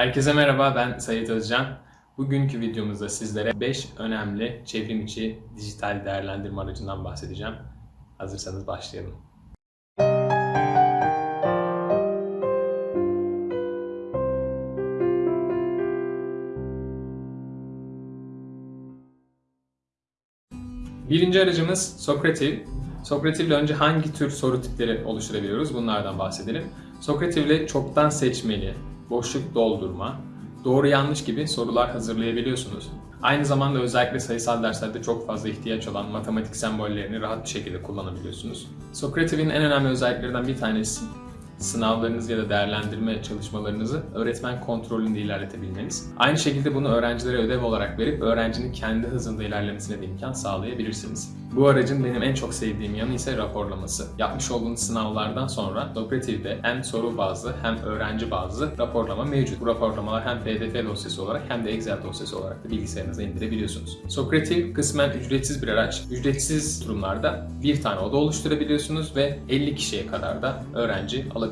Herkese merhaba, ben Sayit Özcan. Bugünkü videomuzda sizlere 5 önemli çevrim içi dijital değerlendirme aracından bahsedeceğim. Hazırsanız başlayalım. Birinci aracımız Socrative. Socrative ile önce hangi tür soru tipleri oluşturabiliyoruz bunlardan bahsedelim. Socrative ile çoktan seçmeli, boşluk doldurma, doğru yanlış gibi sorular hazırlayabiliyorsunuz. Aynı zamanda özellikle sayısal derslerde çok fazla ihtiyaç olan matematik sembollerini rahat bir şekilde kullanabiliyorsunuz. Socrative'in en önemli özelliklerinden bir tanesi sınavlarınızı ya da değerlendirme çalışmalarınızı öğretmen kontrolünde ilerletebilmeniz. Aynı şekilde bunu öğrencilere ödev olarak verip öğrencinin kendi hızında ilerlemesine de imkan sağlayabilirsiniz. Bu aracın benim en çok sevdiğim yanı ise raporlaması. Yapmış olduğunuz sınavlardan sonra Socrative'de hem soru bazlı hem öğrenci bazlı raporlama mevcut. Bu raporlamalar hem PDF dosyası olarak hem de Excel dosyası olarak da bilgisayarınıza indirebiliyorsunuz. Socrative kısmen ücretsiz bir araç. Ücretsiz durumlarda bir tane oda oluşturabiliyorsunuz ve 50 kişiye kadar da öğrenci alabiliyorsunuz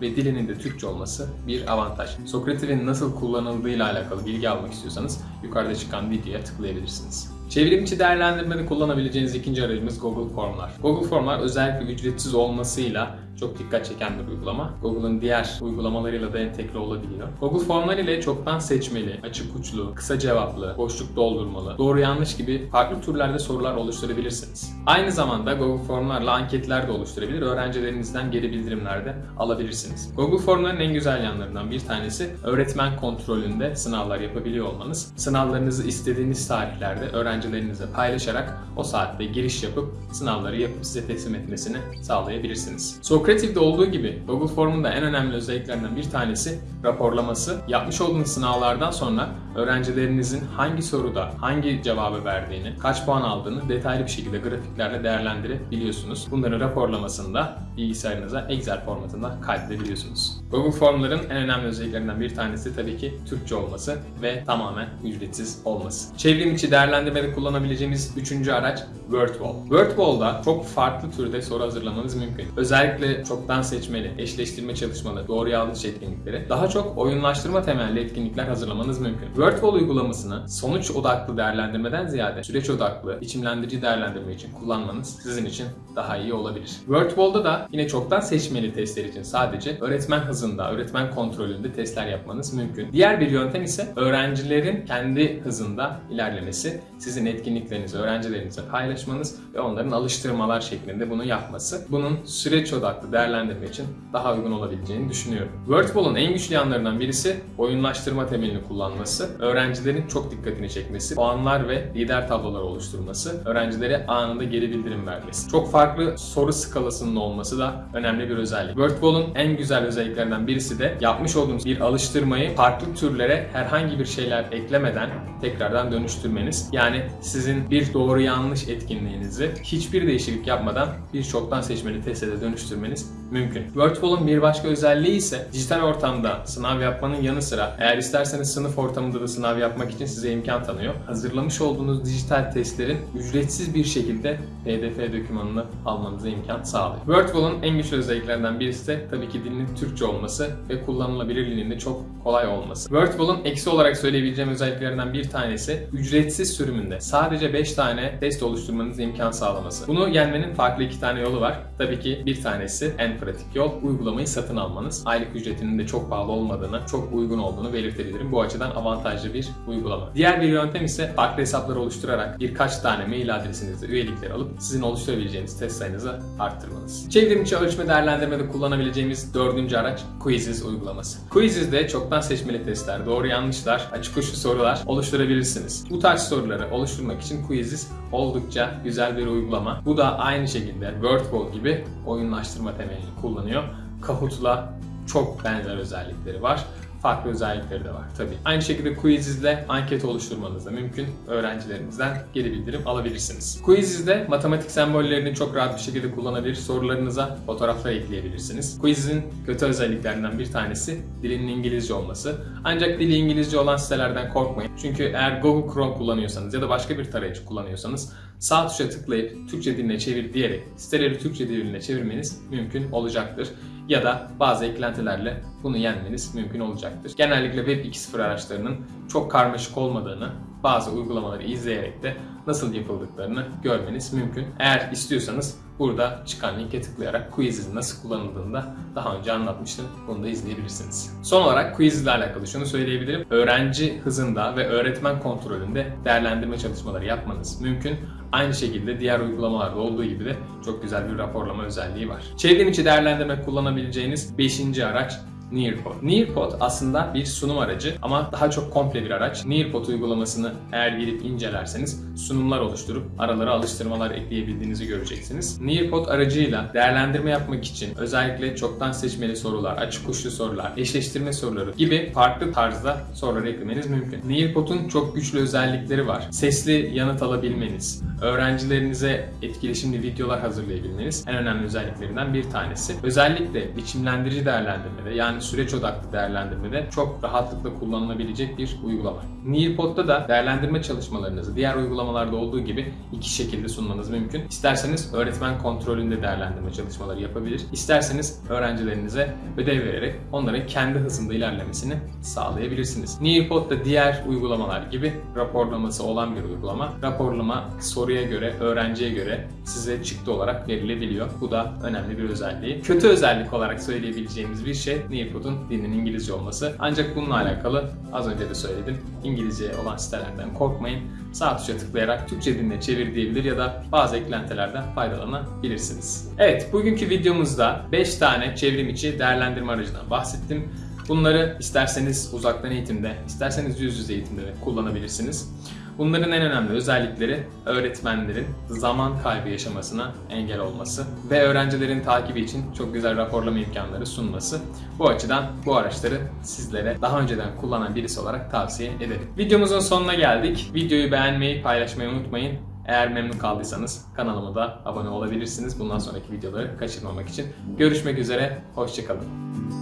ve dilinin de Türkçe olması bir avantaj. Socrative'in nasıl kullanıldığıyla alakalı bilgi almak istiyorsanız yukarıda çıkan videoya tıklayabilirsiniz. Çevrim içi değerlendirmede kullanabileceğiniz ikinci aracımız Google Formlar. Google Formlar özellikle ücretsiz olmasıyla çok dikkat çeken bir uygulama. Google'ın diğer uygulamalarıyla da entegre olabiliyor. Google Formlar ile çoktan seçmeli, açık uçlu, kısa cevaplı, boşluk doldurmalı, doğru yanlış gibi farklı türlerde sorular oluşturabilirsiniz. Aynı zamanda Google Formlarla anketler de oluşturabilir, öğrencilerinizden geri bildirimler de alabilirsiniz. Google Formların en güzel yanlarından bir tanesi öğretmen kontrolünde sınavlar yapabiliyor olmanız. Sınavlarınızı istediğiniz tarihlerde öğrencilerinize paylaşarak o saatte giriş yapıp sınavları yapıp size teslim etmesini sağlayabilirsiniz. Socrative'de olduğu gibi Google Form'un da en önemli özelliklerinden bir tanesi raporlaması. Yapmış olduğunuz sınavlardan sonra öğrencilerinizin hangi soruda hangi cevabı verdiğini, kaç puan aldığını detaylı bir şekilde grafiklerle değerlendirebiliyorsunuz. Bunların raporlamasını da bilgisayarınıza Excel formatında kaydedebiliyorsunuz. Google Form'ların en önemli özelliklerinden bir tanesi tabii ki Türkçe olması ve tamamen ücretsiz olması. Çevrim içi değerlendirmede kullanabileceğimiz üçüncü araç WordWall. WordWall'da çok farklı türde soru hazırlamanız mümkün. Özellikle çoktan seçmeli, eşleştirme çalışmaları, doğru yanlış etkinlikleri, daha çok oyunlaştırma temelli etkinlikler hazırlamanız mümkün. WordWall uygulamasını sonuç odaklı değerlendirmeden ziyade süreç odaklı, biçimlendirici değerlendirme için kullanmanız sizin için daha iyi olabilir. WordWall'da da yine çoktan seçmeli testler için sadece öğretmen hızında, öğretmen kontrolünde testler yapmanız mümkün. Diğer bir yöntem ise öğrencilerin kendi hızında ilerlemesi, sizin etkinliklerinizi öğrencilerinize paylaşmanız ve onların alıştırmalar şeklinde bunu yapması. Bunun süreç odaklı değerlendirme için daha uygun olabileceğini düşünüyorum. WordWall'un en güçlü yanlarından birisi oyunlaştırma temelini kullanması, öğrencilerin çok dikkatini çekmesi, puanlar ve lider tabloları oluşturması, öğrencilere anında geri bildirim vermesi. Çok farklı soru skalasının olması da önemli bir özellik. WordWall'un en güzel özelliklerinden birisi de yapmış olduğunuz bir alıştırmayı farklı türlere herhangi bir şeyler eklemeden tekrardan dönüştürmeniz. Yani sizin bir doğru yanlış etkinliğinizi hiçbir değişiklik yapmadan bir çoktan seçmeli teste dönüştürmeniz sociales mümkün. WordWall'un bir başka özelliği ise dijital ortamda sınav yapmanın yanı sıra eğer isterseniz sınıf ortamında da sınav yapmak için size imkan tanıyor. Hazırlamış olduğunuz dijital testlerin ücretsiz bir şekilde PDF dokümanını almanıza imkan sağlıyor. WordWall'un en güçlü özelliklerinden birisi de tabii ki dilinin Türkçe olması ve kullanılabilirliğinin de çok kolay olması. WordWall'un eksi olarak söyleyebileceğim özelliklerinden bir tanesi ücretsiz sürümünde sadece 5 tane test oluşturmanıza imkan sağlaması. Bunu yenmenin farklı iki tane yolu var. Tabii ki bir tanesi en pratik yol uygulamayı satın almanız. Aylık ücretinin de çok pahalı olmadığını, çok uygun olduğunu belirtebilirim. Bu açıdan avantajlı bir uygulama. Diğer bir yöntem ise farklı hesaplar oluşturarak birkaç tane mail adresinizde üyelikleri alıp sizin oluşturabileceğiniz test sayınızı arttırmanız. Çevrim içi ölçme değerlendirmede kullanabileceğimiz dördüncü araç Quizzes uygulaması. Quizzes'de çoktan seçmeli testler, doğru yanlışlar, açık uçlu sorular oluşturabilirsiniz. Bu tarz soruları oluşturmak için Quizzes oldukça güzel bir uygulama. Bu da aynı şekilde WordWall gibi oyunlaştırma temelini kullanıyor. Kahoot'la çok benzer özellikleri var farklı özellikleri de var tabii. Aynı şekilde Quiziz'de anket oluşturmanız da mümkün. Öğrencilerinizden geri bildirim alabilirsiniz. Quiziz'de matematik sembollerini çok rahat bir şekilde kullanabilir, sorularınıza fotoğraflar ekleyebilirsiniz. Quiziz'in kötü özelliklerinden bir tanesi dilinin İngilizce olması. Ancak dili İngilizce olan sitelerden korkmayın. Çünkü eğer Google Chrome kullanıyorsanız ya da başka bir tarayıcı kullanıyorsanız sağ tuşa tıklayıp Türkçe diline çevir diyerek siteleri Türkçe diline çevirmeniz mümkün olacaktır. Ya da bazı eklentilerle bunu yenmeniz mümkün olacaktır. Genellikle Web 2.0 araçlarının çok karmaşık olmadığını, bazı uygulamaları izleyerek de nasıl yapıldıklarını görmeniz mümkün. Eğer istiyorsanız burada çıkan linke tıklayarak Quiziz'in nasıl kullanıldığını da daha önce anlatmıştım. Bunu da izleyebilirsiniz. Son olarak Quiz ile alakalı şunu söyleyebilirim. Öğrenci hızında ve öğretmen kontrolünde değerlendirme çalışmaları yapmanız mümkün. Aynı şekilde diğer uygulamalarda olduğu gibi de çok güzel bir raporlama özelliği var. Çevrim içi değerlendirme kullanabileceğiniz 5. araç Nearpod. Nearpod aslında bir sunum aracı ama daha çok komple bir araç. Nearpod uygulamasını eğer girip incelerseniz sunumlar oluşturup aralara alıştırmalar ekleyebildiğinizi göreceksiniz. Nearpod aracıyla değerlendirme yapmak için özellikle çoktan seçmeli sorular, açık uçlu sorular, eşleştirme soruları gibi farklı tarzda sorular eklemeniz mümkün. Nearpod'un çok güçlü özellikleri var. Sesli yanıt alabilmeniz, öğrencilerinize etkileşimli videolar hazırlayabilmeniz en önemli özelliklerinden bir tanesi. Özellikle biçimlendirici değerlendirmede yani süreç odaklı değerlendirmede çok rahatlıkla kullanılabilecek bir uygulama. Nearpod'da da değerlendirme çalışmalarınızı diğer uygulamalarda olduğu gibi iki şekilde sunmanız mümkün. İsterseniz öğretmen kontrolünde değerlendirme çalışmaları yapabilir. İsterseniz öğrencilerinize ödev vererek onların kendi hızında ilerlemesini sağlayabilirsiniz. Nearpod da diğer uygulamalar gibi raporlaması olan bir uygulama. Raporlama soruya göre, öğrenciye göre size çıktı olarak verilebiliyor. Bu da önemli bir özelliği. Kötü özellik olarak söyleyebileceğimiz bir şey Nearpod'un dilinin İngilizce olması. Ancak bununla alakalı az önce de söyledim. İngilizce olan sitelerden korkmayın. Sağ tuşa tıklayarak Türkçe diline çevir diyebilir ya da bazı eklentilerden faydalanabilirsiniz. Evet, bugünkü videomuzda 5 tane çevrim içi değerlendirme aracından bahsettim. Bunları isterseniz uzaktan eğitimde, isterseniz yüz yüze eğitimde de kullanabilirsiniz. Bunların en önemli özellikleri öğretmenlerin zaman kaybı yaşamasına engel olması ve öğrencilerin takibi için çok güzel raporlama imkanları sunması. Bu açıdan bu araçları sizlere daha önceden kullanan birisi olarak tavsiye ederim. Videomuzun sonuna geldik. Videoyu beğenmeyi, paylaşmayı unutmayın. Eğer memnun kaldıysanız kanalıma da abone olabilirsiniz bundan sonraki videoları kaçırmamak için. Görüşmek üzere, hoşçakalın.